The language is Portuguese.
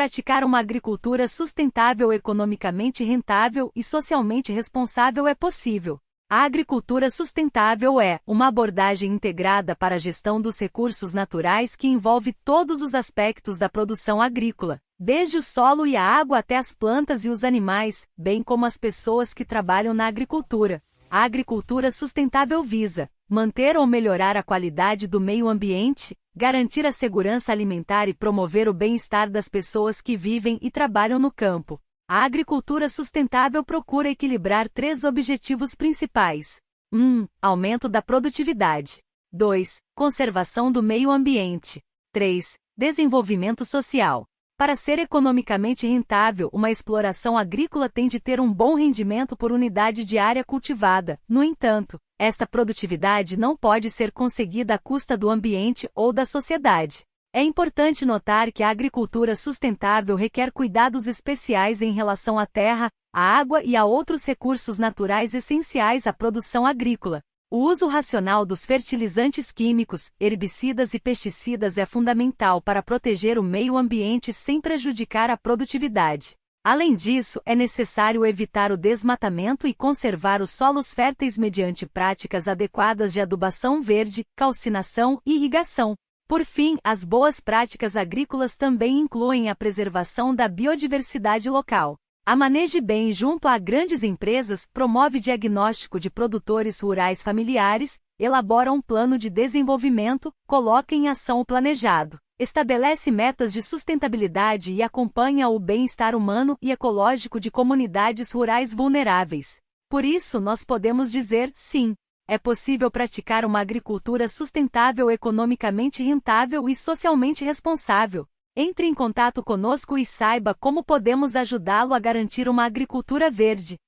Praticar uma agricultura sustentável, economicamente rentável e socialmente responsável é possível. A agricultura sustentável é uma abordagem integrada para a gestão dos recursos naturais que envolve todos os aspectos da produção agrícola, desde o solo e a água até as plantas e os animais, bem como as pessoas que trabalham na agricultura. A agricultura sustentável visa manter ou melhorar a qualidade do meio ambiente, garantir a segurança alimentar e promover o bem-estar das pessoas que vivem e trabalham no campo. A agricultura sustentável procura equilibrar três objetivos principais: 1. Aumento da produtividade. 2. Conservação do meio ambiente. 3. Desenvolvimento social. Para ser economicamente rentável, uma exploração agrícola tem de ter um bom rendimento por unidade de área cultivada. No entanto, esta produtividade não pode ser conseguida à custa do ambiente ou da sociedade. É importante notar que a agricultura sustentável requer cuidados especiais em relação à terra, à água e a outros recursos naturais essenciais à produção agrícola. O uso racional dos fertilizantes químicos, herbicidas e pesticidas é fundamental para proteger o meio ambiente sem prejudicar a produtividade. Além disso, é necessário evitar o desmatamento e conservar os solos férteis mediante práticas adequadas de adubação verde, calcinação e irrigação. Por fim, as boas práticas agrícolas também incluem a preservação da biodiversidade local. A Maneje Bem, junto a grandes empresas, promove diagnóstico de produtores rurais familiares, elabora um plano de desenvolvimento, coloca em ação o planejado, estabelece metas de sustentabilidade e acompanha o bem-estar humano e ecológico de comunidades rurais vulneráveis. Por isso, nós podemos dizer sim é possível praticar uma agricultura sustentável, economicamente rentável e socialmente responsável. Entre em contato conosco e saiba como podemos ajudá-lo a garantir uma agricultura verde,